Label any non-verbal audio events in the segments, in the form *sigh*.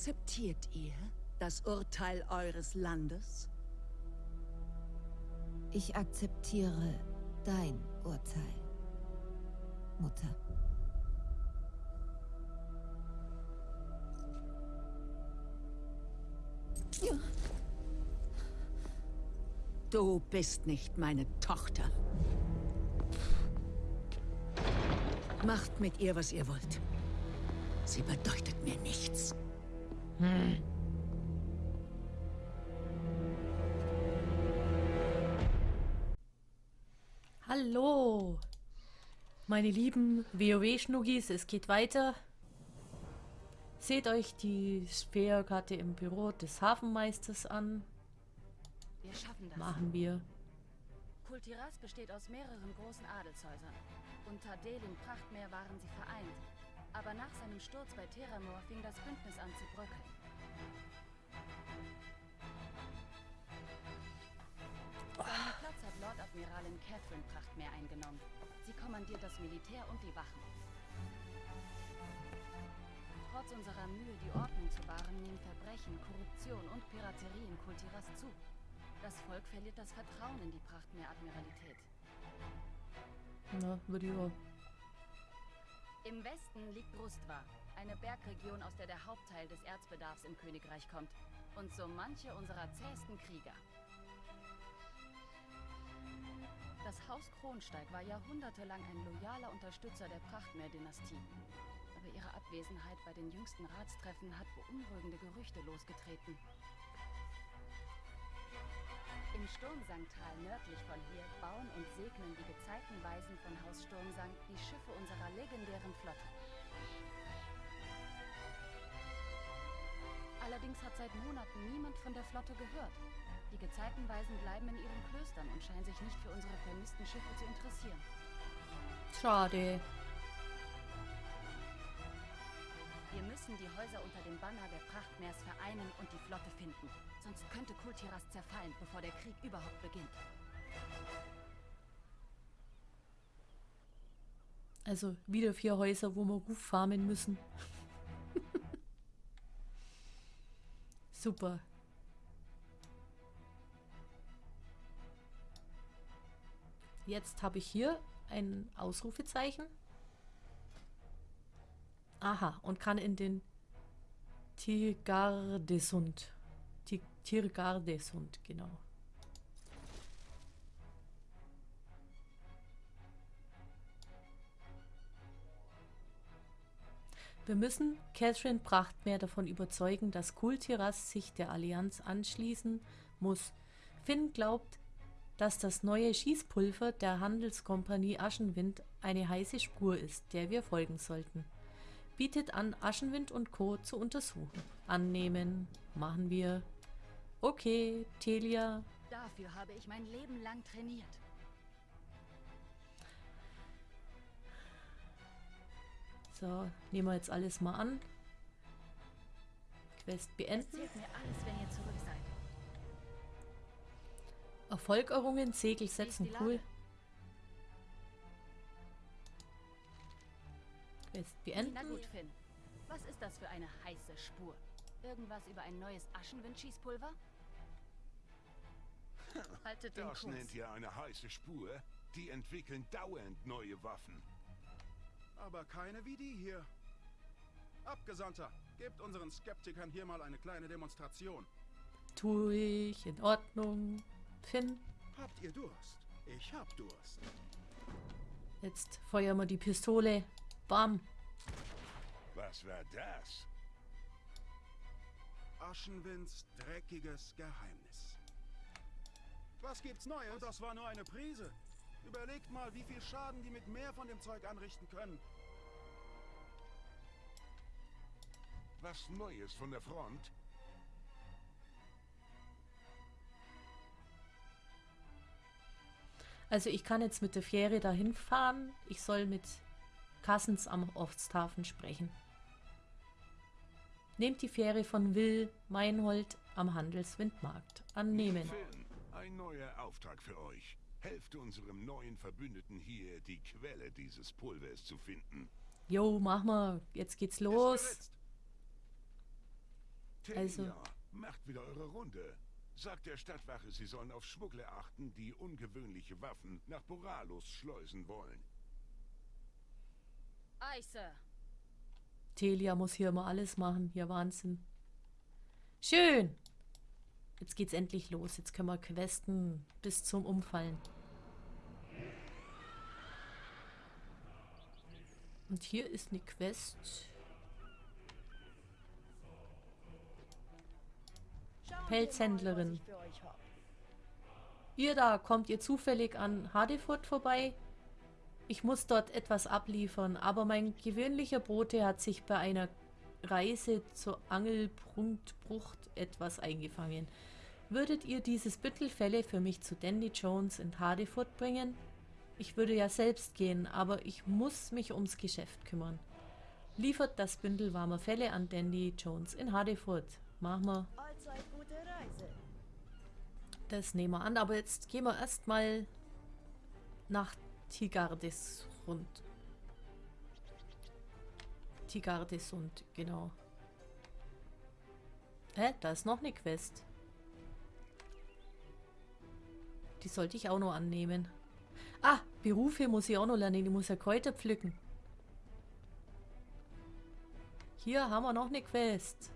Akzeptiert ihr das Urteil eures Landes? Ich akzeptiere dein Urteil, Mutter. Du bist nicht meine Tochter. Macht mit ihr, was ihr wollt. Sie bedeutet mir nichts. Hm. Hallo, meine lieben WoW-Schnuggis, es geht weiter. Seht euch die Speerkarte im Büro des Hafenmeisters an. Wir schaffen das. Machen wir. Kultiras besteht aus mehreren großen Adelshäusern. Unter Delin Prachtmeer waren sie vereint. Aber nach seinem Sturz bei Terramor fing das Bündnis an zu bröckeln. Seinen Platz hat Lord Admiralin Catherine Prachtmeer eingenommen. Sie kommandiert das Militär und die Wachen. Trotz unserer Mühe, die Ordnung zu wahren, nehmen Verbrechen, Korruption und Piraterie in Kultiras zu. Das Volk verliert das Vertrauen in die Prachtmeer-Admiralität. Na, würde ich auch. Im Westen liegt Rustva, eine Bergregion, aus der der Hauptteil des Erzbedarfs im Königreich kommt. Und so manche unserer zähesten Krieger. Das Haus Kronsteig war jahrhundertelang ein loyaler Unterstützer der Prachtmeer-Dynastie. Aber ihre Abwesenheit bei den jüngsten Ratstreffen hat beunruhigende Gerüchte losgetreten. Im Sturmsangtal nördlich von hier bauen und segnen die Gezeitenweisen von Haus Sturmsang die Schiffe unserer legendären Flotte. Allerdings hat seit Monaten niemand von der Flotte gehört. Die Gezeitenweisen bleiben in ihren Klöstern und scheinen sich nicht für unsere vermissten Schiffe zu interessieren. Schade. Wir müssen die Häuser unter dem Banner der Prachtmeers vereinen und die Flotte finden. Sonst könnte Kultiras zerfallen, bevor der Krieg überhaupt beginnt. Also wieder vier Häuser, wo wir Ruf farmen müssen. *laughs* Super. Jetzt habe ich hier ein Ausrufezeichen. Aha, und kann in den Tirgardesund. Tirgardesund, genau. Wir müssen Catherine Prachtmeer davon überzeugen, dass Kultiras sich der Allianz anschließen muss. Finn glaubt, dass das neue Schießpulver der Handelskompanie Aschenwind eine heiße Spur ist, der wir folgen sollten bietet an, Aschenwind und Co. zu untersuchen. Annehmen. Machen wir. Okay, Telia. Dafür habe ich mein Leben lang trainiert. So, nehmen wir jetzt alles mal an. Quest beenden. Alles. Erfolg errungen, Segel setzen, cool. Quest beenden. Na gut, Finn. Was ist das für eine heiße Spur? Irgendwas über ein neues Aschenwind-Schießpulver? *laughs* Haltet den Das Kurs. nennt ihr eine heiße Spur? Die entwickeln dauernd neue Waffen. Aber keine wie die hier. Abgesandter, gebt unseren Skeptikern hier mal eine kleine Demonstration. Tue ich. In Ordnung. Finn. Habt ihr Durst? Ich hab Durst. Jetzt feuern wir die Pistole. Bam. Was war das? Aschenwinds dreckiges Geheimnis. Was gibt's Neues? Und das war nur eine Prise. Überlegt mal, wie viel Schaden die mit mehr von dem Zeug anrichten können. Was Neues von der Front? Also ich kann jetzt mit der Fähre dahin fahren. Ich soll mit Kassens am Osthafen sprechen. Nehmt die Fähre von Will Meinhold am Handelswindmarkt. Annehmen. Finn, ein neuer Auftrag für euch. Helft unserem neuen Verbündeten hier, die Quelle dieses Pulvers zu finden. Jo, mach mal. Jetzt geht's los. Also- macht wieder eure Runde. Sagt der Stadtwache, sie sollen auf Schmuggler achten, die ungewöhnliche Waffen nach Boralos schleusen wollen. Ei, Sir. Telia muss hier immer alles machen. Ja, Wahnsinn. Schön. Jetzt geht's endlich los. Jetzt können wir questen bis zum Umfallen. Und hier ist eine Quest. Pelzhändlerin. Ihr da, kommt ihr zufällig an Hadefurt vorbei? Ich muss dort etwas abliefern, aber mein gewöhnlicher Bote hat sich bei einer Reise zur Angelpunktbrucht etwas eingefangen. Würdet ihr dieses Büttelfälle für mich zu Dandy Jones in Hadefurt bringen? Ich würde ja selbst gehen, aber ich muss mich ums Geschäft kümmern. Liefert das Bündel warmer Fälle an Dandy Jones in Hadefurt. Machen wir. Allzeit gute Reise. Das nehmen wir an, aber jetzt gehen wir erstmal nach Tigardis rund. Tigardisund, genau. Hä? Da ist noch eine Quest. Die sollte ich auch noch annehmen. Ah, Berufe muss ich auch noch lernen. Ich muss ja Kräuter pflücken. Hier haben wir noch eine Quest.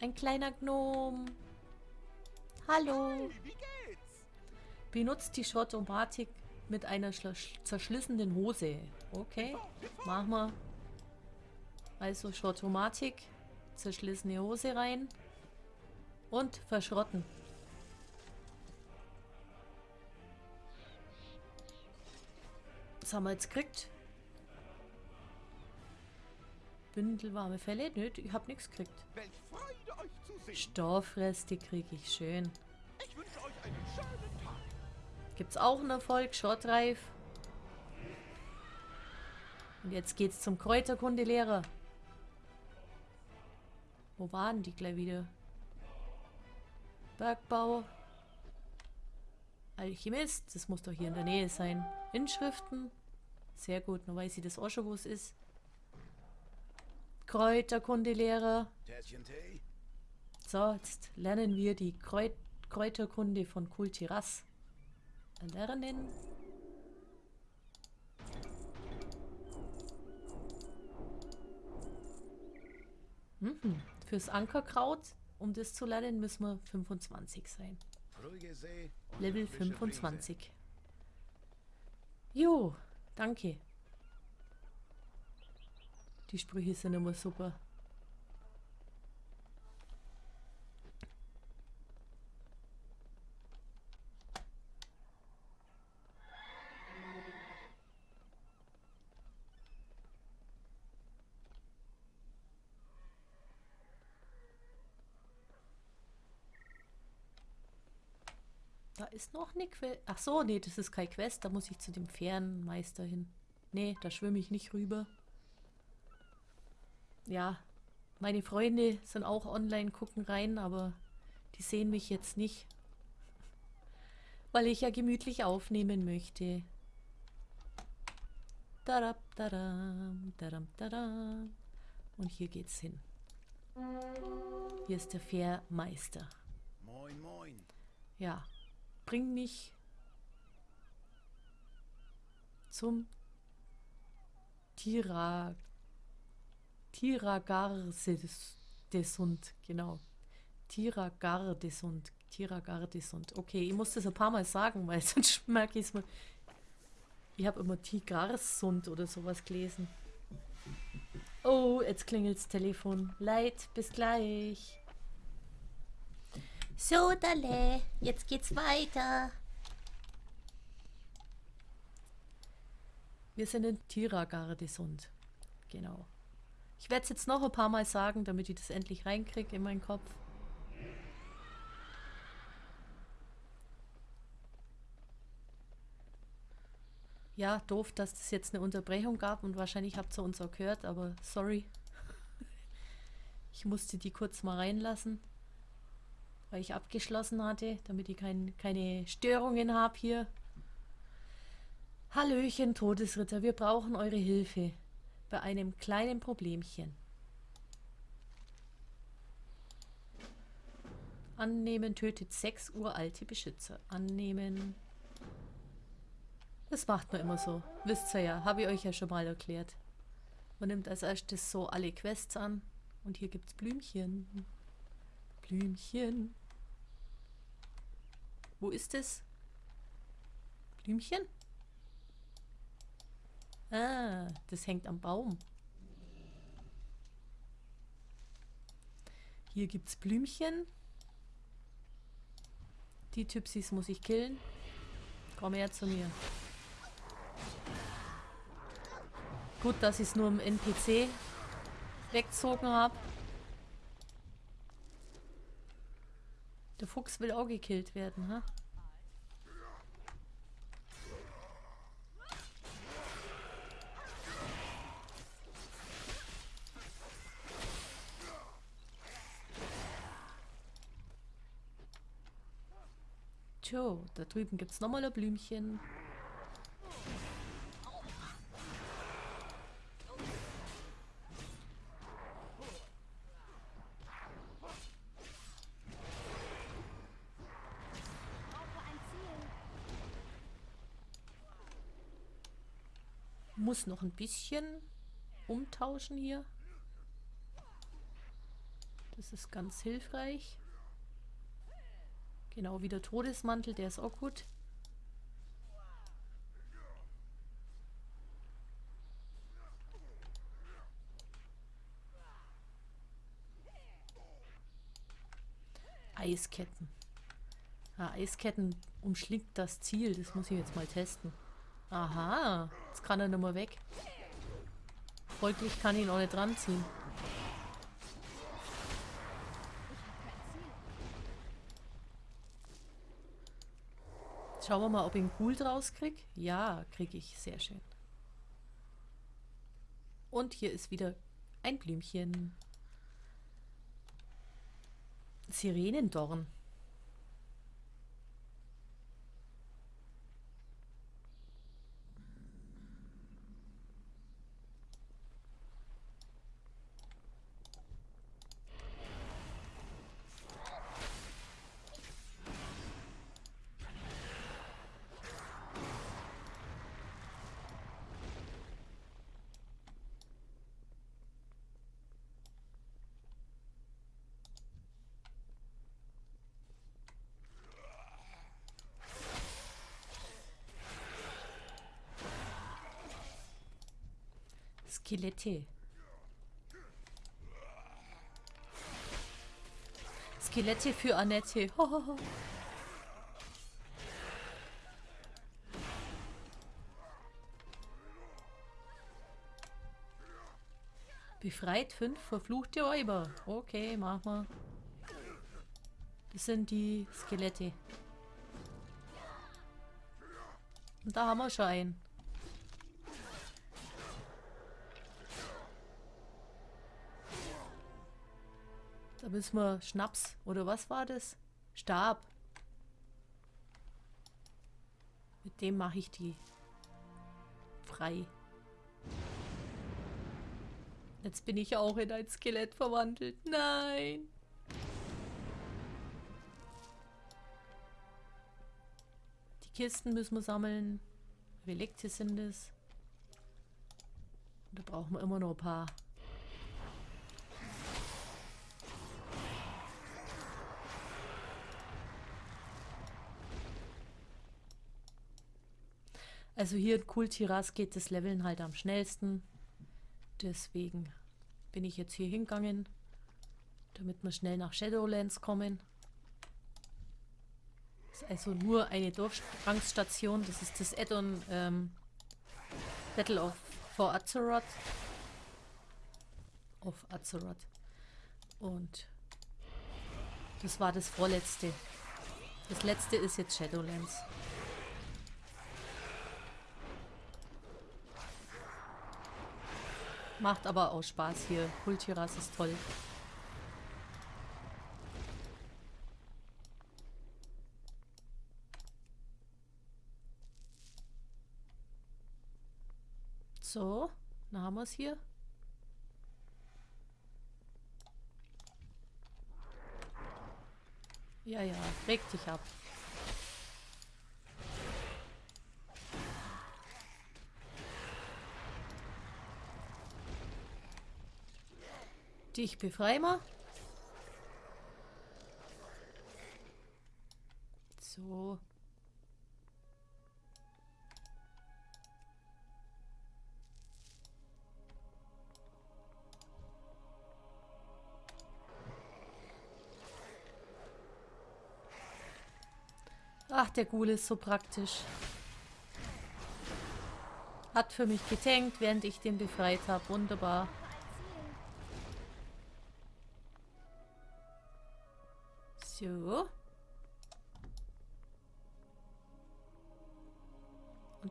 Ein kleiner Gnom. Hallo. Benutzt die Schottomatik mit einer zerschlissenen Hose. Okay, machen wir. Also Schottomatik, zerschlissene Hose rein und verschrotten. Was haben wir jetzt gekriegt? Bündel warme Fälle? Nö, ich hab nichts gekriegt. Stoffreste kriege ich schön. Gibt's auch einen Erfolg, Shortreif. Und jetzt geht's zum Kräuterkundelehrer. Wo waren die gleich wieder? Bergbau. Alchemist, das muss doch hier in der Nähe sein. Inschriften. Sehr gut, nur weiß ich das auch schon, wo es ist. Kräuterkundelehrer. So, jetzt lernen wir die Kräut Kräuterkunde von Kultiras. Lernen. Mhm. Fürs Ankerkraut, um das zu lernen, müssen wir 25 sein. Level frische Brise. 25. Jo, danke. Die Sprüche sind immer super. Ist noch eine Quest. Ach so, nee, das ist kein Quest. Da muss ich zu dem Fährenmeister hin. Nee, da schwimme ich nicht rüber. Ja, meine Freunde sind auch online, gucken rein, aber die sehen mich jetzt nicht. *laughs* Weil ich ja gemütlich aufnehmen möchte. Darab, daram, daram, daram. Und hier geht's hin. Hier ist der Fährmeister. Moin, moin. Ja, bring mich zum Tira Tiragardesund, genau. Tiragardesund, Tiragardesund. Okay, ich muss das ein paar Mal sagen, weil *laughs* sonst merke ich es mir. Ich habe immer Tigarsund oder sowas gelesen. Oh, jetzt klingelt das Telefon. Leid, bis gleich. So, Dalle, jetzt geht's weiter. Wir sind in Tiragardesund. Genau. Ich werde es jetzt noch ein paar Mal sagen, damit ich das endlich reinkriege in meinen Kopf. Ja, doof, dass es jetzt eine Unterbrechung gab und wahrscheinlich habt ihr uns auch gehört, aber sorry. *laughs* Ich musste die kurz mal reinlassen, weil ich abgeschlossen hatte, damit ich kein, keine Störungen habe hier. Hallöchen, Todesritter, wir brauchen eure Hilfe bei einem kleinen Problemchen. Annehmen tötet sechs uralte Beschützer. Annehmen. Das macht man immer so. Wisst ihr ja, habe ich euch ja schon mal erklärt. Man nimmt als erstes so alle Quests an. Und hier gibt es Blümchen. Blümchen. Wo ist es? Blümchen? Ah, das hängt am Baum. Hier gibt es Blümchen. Die Typsis muss ich killen. Komm her zu mir. Gut, dass ich es nur im NPC weggezogen habe. Der Fuchs will auch gekillt werden, ha? Tjo, da drüben gibt es nochmal ein Blümchen. Muss noch ein bisschen umtauschen hier. Das ist ganz hilfreich. Genau, wie der Todesmantel, der ist auch gut. Eisketten. Ah, Eisketten umschlingt das Ziel. Das muss ich jetzt mal testen. Aha, jetzt kann er mehr weg. Folglich kann ich ihn auch nicht dran ziehen. Schauen wir mal, ob ich einen Ghoul draus krieg. Ja, kriege ich. Sehr schön. Und hier ist wieder ein Blümchen. Sirenendorn. Skelette. Skelette für Annette. Befreit fünf verfluchte Räuber. Okay, mach mal. Das sind die Skelette. Und da haben wir schon einen. Da müssen wir Schnaps. Oder was war das? Stab. Mit dem mache ich die frei. Jetzt bin ich auch in ein Skelett verwandelt. Nein. Die Kisten müssen wir sammeln. Relikte sind es. Da brauchen wir immer noch ein paar. Also hier in Kultiras geht das Leveln halt am schnellsten. Deswegen bin ich jetzt hier hingegangen, damit wir schnell nach Shadowlands kommen. Das ist also nur eine Durchgangsstation. Das ist das Addon ähm, Battle of for Azeroth. Auf Azeroth. Und das war das vorletzte. Das letzte ist jetzt Shadowlands. Macht aber auch Spaß hier. Kultiras ist toll. So, dann haben wir es hier. Ja, ja, reg dich ab. Dich befreien wir. So. Ach, der Ghoul ist so praktisch. Hat für mich getankt, während ich den befreit habe. Wunderbar.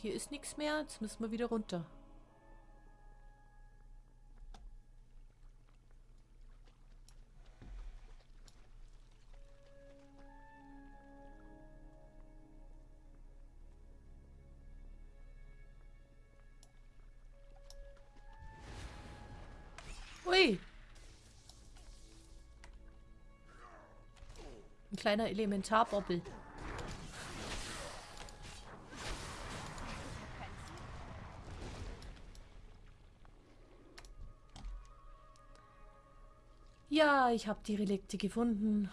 Hier ist nichts mehr. Jetzt müssen wir wieder runter. Ui. Ein kleiner Elementarbobbel. Ich habe die Relikte gefunden.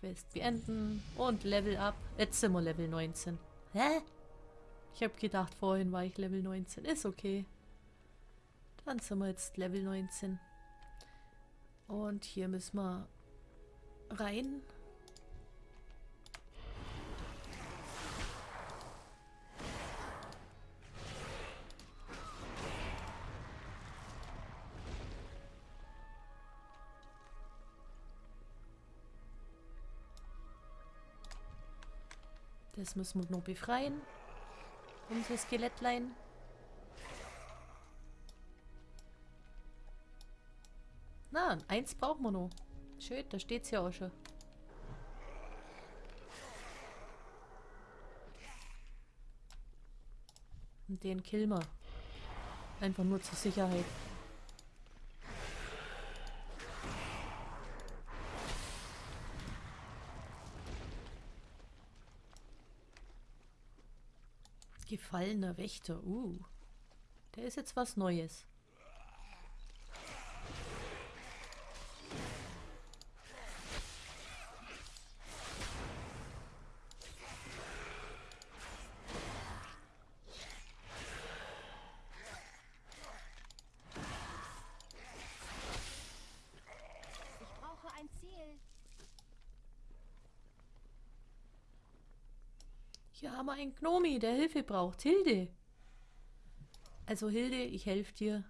Quest beenden und Level up. Jetzt sind wir Level 19. Hä? Ich habe gedacht, vorhin war ich Level 19. Ist okay. Dann sind wir jetzt Level 19. Und hier müssen wir rein. Das müssen wir noch befreien. Unser Skelettlein. Na, eins brauchen wir noch. Schön, da steht's ja auch schon. Und den killen wir. Einfach nur zur Sicherheit. Gefallener Wächter. Uh. Der ist jetzt was Neues. Ich brauche ein Ziel. Hier haben wir einen Gnomi, der Hilfe braucht. Hilde. Also Hilde, ich helfe dir.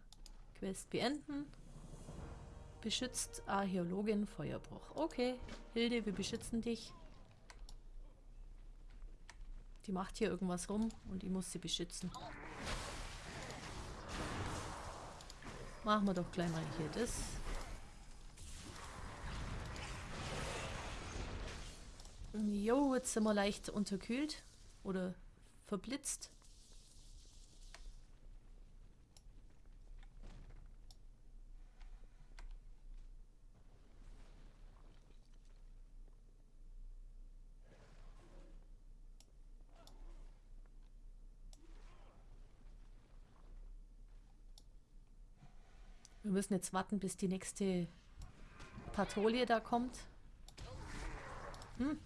Quest beenden. Beschützt Archäologin Feuerbruch. Okay, Hilde, wir beschützen dich. Die macht hier irgendwas rum und ich muss sie beschützen. Machen wir doch gleich mal hier das. Jo, jetzt sind wir leicht unterkühlt oder verblitzt. Wir müssen jetzt warten, bis die nächste Patrouille da kommt. Hm.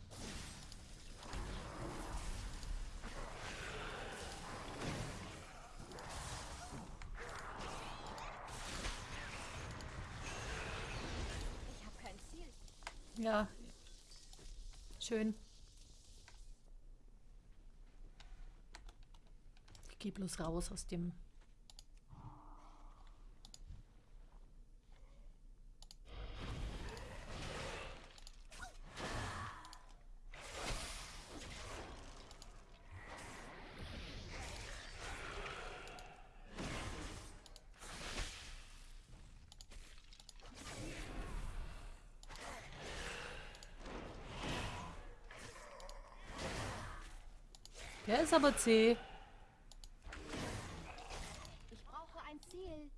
Ich habe kein Ziel. Ja. Schön. Ich geh bloß raus aus dem. ist aber zäh. Ich brauche ein Ziel.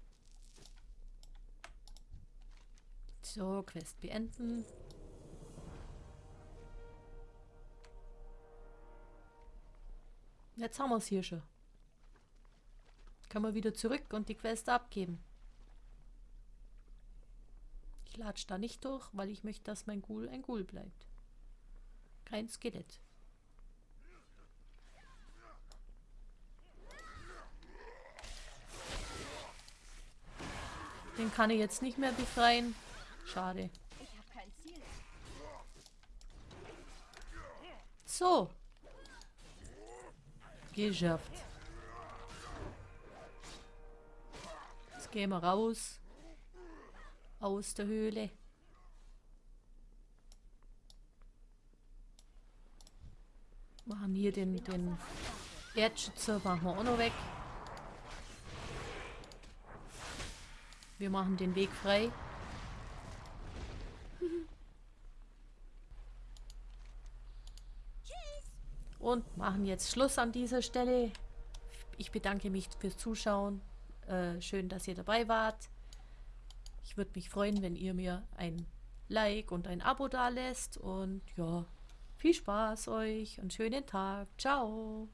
So, Quest beenden. Jetzt haben wir es hier schon. Können wir wieder zurück und die Quest abgeben. Ich latsche da nicht durch, weil ich möchte, dass mein Ghoul ein Ghoul bleibt. Kein Skelett. Den kann ich jetzt nicht mehr befreien. Schade. So. Geschafft. Jetzt gehen wir raus. Aus der Höhle. Machen hier den, den Erdschützer machen wir auch noch weg. Wir machen den Weg frei. Und machen jetzt Schluss an dieser Stelle. Ich bedanke mich fürs Zuschauen. Äh, schön, dass ihr dabei wart. Ich würde mich freuen, wenn ihr mir ein Like und ein Abo da lässt. Und ja, viel Spaß euch und schönen Tag. Ciao.